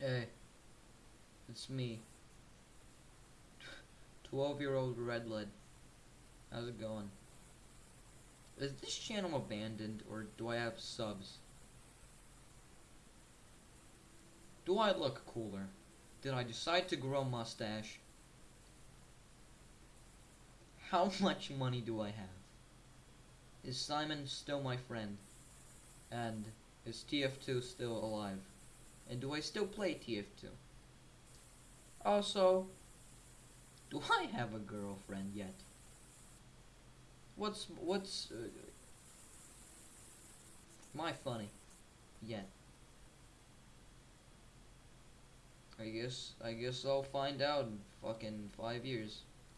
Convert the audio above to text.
Hey, it's me. 12 year old Redlid. How's it going? Is this channel abandoned or do I have subs? Do I look cooler? Did I decide to grow a mustache? How much money do I have? Is Simon still my friend? And is TF2 still alive? And do I still play TF2? Also, do I have a girlfriend yet? What's what's uh, I funny yet? I guess I guess I'll find out in fucking five years.